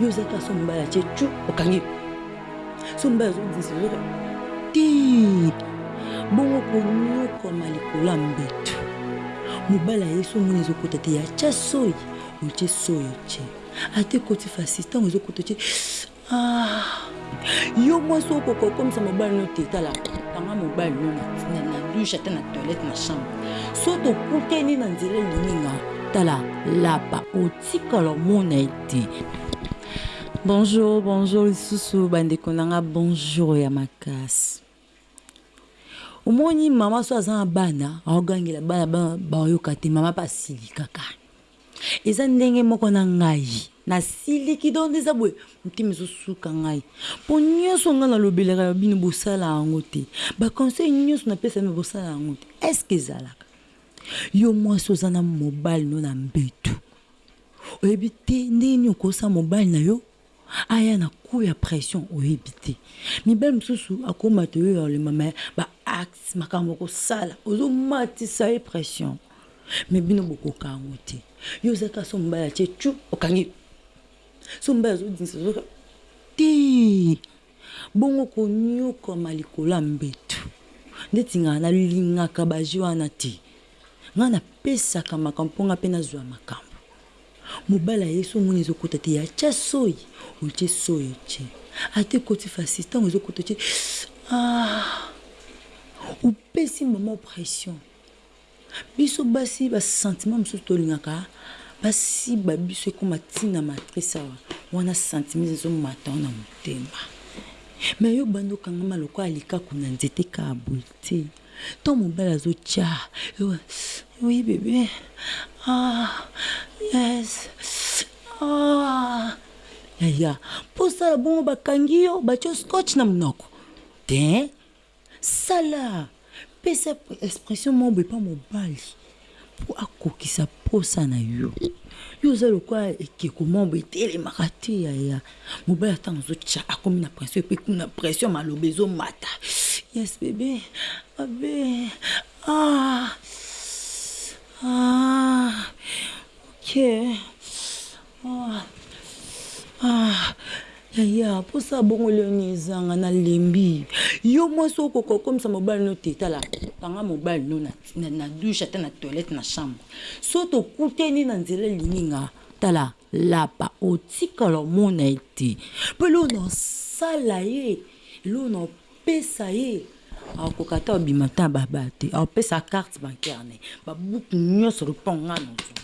yo oza kaka so mobali atie cu okangi so mobali azodisloka ti bongo konyokwama likolo ya mbetu mobali aye so omoni ezokota te ya tya soi otie soi otie ata ekoti fasisi ntango ezokota otie ah. yo mwasi okoka okomisa mobali no te tala kanga mobali no na dushe ata na toilette na chambre so tokutani na nzela elingi nga tala lapa oti Tika lomona ye te. Bonjour, bonjour lisusu bandeko na nga bonjour ya makasi. Omoni mama so aza na bana aogangela bana bana baoyoka te mama mpe asilikaka. Eza ndenge moko na ngai nasiliki donc nde eza boye motema ezosuka ngai mpo nyonso ngai nalobelaka ya bino bosala yango te baconseil nyonso napesa bino bosala yango te est ce que ezalaka Yo mwasi oza na mobali no na mbetu oyebi te ndenge nini okosa mobali na yo aya na coup ya pression oyebi te mibali mosusu akomata oyo olemba me ba acte makambo okosala ozomatisa ye pression me bino bokoka yango te yo oza kaka so mobali atie cu okangi so mobali azodinisa te Bongo koniokwama likolo ya mbetu ndeti nga na lingaka ba jeux wana te nga na pesaka makambo po nga pe na zua makambo mobali aye soki omoni ezo kota te ya tia soyi otie soyi otie ata ekoti facile tango ezo kota otie aah opesi maman pression. Biso basi ba sentiment mususu tolingaka ba siba biso ekoma ti na matrice awa wana sentiment ezo mata yo na motema mais yo obandi okangama lokola likaku na nzete kaka boye ti tango mobali azo tia yo oui bebe aah yes aah yaya po osala bongo bakangi yo batie yo scotch na munoko tein. Sala! Pesa expression moko boye epa mobali po akokisa posa na yo. Yo oza lokola ekeko moko boye etelemaka te yaya. Mobali ata tango azo tsha akomi na pression epuis kuna pression maloba ezo mata yes bebe mabe aah aah ok. Yaya posa ya bongo lelo nini ezanga nalembi yo mwasi okoka okomisa mobali no te tala kanga mobali no na douche ata na toilette na chambre so tokutani na nzela elingi nga tala lapa otikala omona ye te po eloko naosala ye eloko nao Pesa ye akoka ata obima ata ba ba te akopesa carte bancaire naye ba buku nionso lokola po nga nazua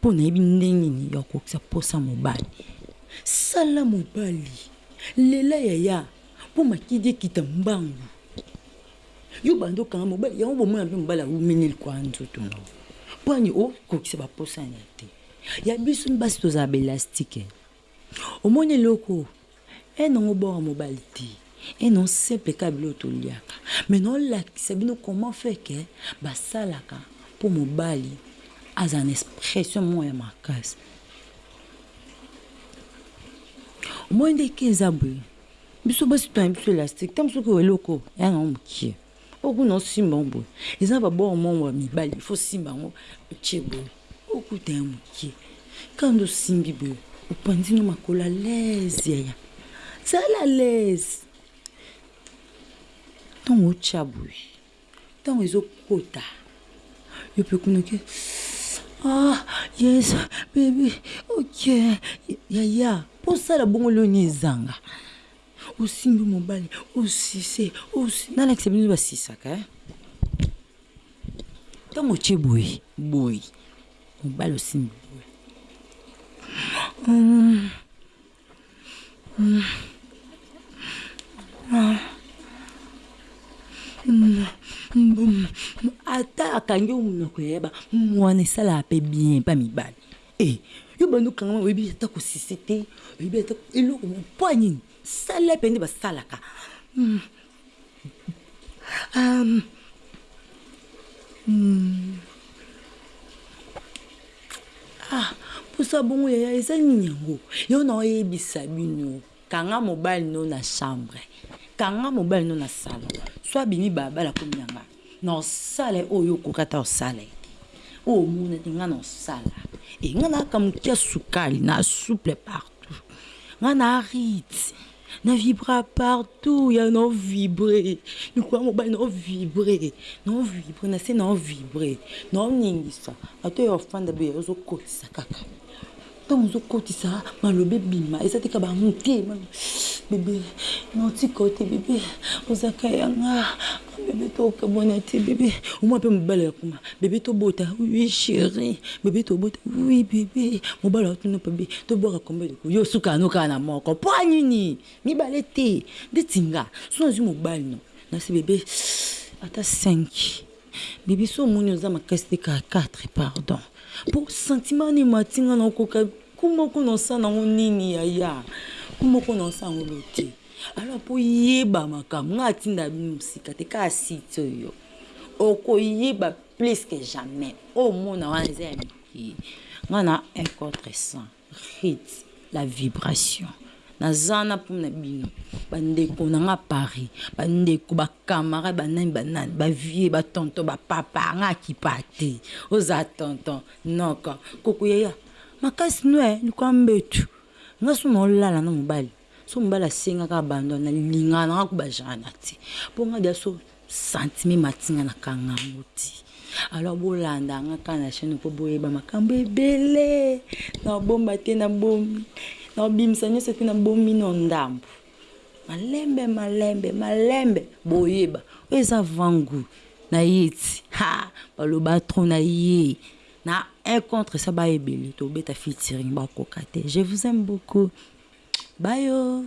po nayebi ndenge nini ya kokokisa posa mobali sala mobali lela yaya po makidi ekita mbangu yo obandi okanga mobali yango bomona pe mobali awumeli na likolo ya nzoto na yo po ani okokisa ba posa naye te ya biso basi tozalaka ba elastique. Omoni eloko oyo eh non oboma mobali te eh non simple kaka biloko toliaka mais nao lakisa bino comment fait que basalaka po mobali azala na expression moko ya makasi omoni nde ken eza boye biso basi tuna biso elastique tangu soki oyo eloko oyo eh non mukie. Okuna osimba yango boye eza ba bord moko ya mibali il faut osimba yango otie boye okuta ya mukie kaka nde osimbi boye opanzi no makolo à l'aise yaya zala à l'aise ntango otia boye ntango ezokota yo mpe kuna oke ah yes baby oke yaya mpo osala bongo leo ni ezanga Osimbi mobali, osise, osi. Nalakisa bino basisaka eh. Ntango otye boye boye mobali osimbi boye mm. Mm. Ah. Mm. ata akangi yo monoko yayeba mwana esalaka mpe bien mpa mibali Eeh yo obandi okangama oyebi ata ko sucer te oyebi ata eloko moko poa nini sale pe nde ba salaka aah posa bongo yaya eza nini yango yango na yebisa bino kanga mobali no na chambre kanga mobali no na salon soit abimi balabala akomi na nga. Na osala oyo yo okoki ata osala ye te oyo omona ete nga na osala e nga na aka moke ya sukali na souple partout nga na rit na vibra partout ya na ovibre mikolo ya mobali na ovibre na ovibre na se na ovibre na oningisa ata oyo ofanda boye ozokotisa kaka Tango ozo kotisa maloba ebima eza te kaba hum te bebe non tika yo te bebe oza ka ya nga bebe to kabwana te bebe omona pe mobali oyo akoma bebe to bota oui cherie bebe to bota oui bebe mobali oyo atuna pe bebe to bwaka combien de coups yo osuka yango kaka na moko po ya nini mibale te ndeti nga soki nazwi mobali na se bebe ata cinq Bibi soki omoni oza makasi te kala quatre pardon po sentiment wana emati nga na koka kumba kuna osala na ngo nini yaya kumba kuna na osala ngo eloko te alors po oyeba makambo nga atinda bino mosika te kaka site oyo okoyeba plus que jamais oyo omona wana eza ya mikie nga na un contre 100. Hit la vibration naza wana pona bino ba ndeko na nga paris ba ndeko ba camarade ba nani ba nani ba vieux ba tonton ba papa nga na kipa te oza tonton noko koko yaya makasi noix likolo ya mbetu nga soki nao lala na mobali Soki mobali asengaka abandon na lingaka nanga ko ba genre na te po nga dejà soki sentiment emati nga na kanga yango ti alors bolanda nga kaka na chaine po boyeba makambu ebele nao bomba te na bomi nao bimisa nionso te na bomi no ndambu malembe malembe malembe boyeba oyo eza avant gout naye ti haa baloba trop naye Na un contre ça ba ebele tobeta featuring bakoka te je vous aime beaucoup bye ooh.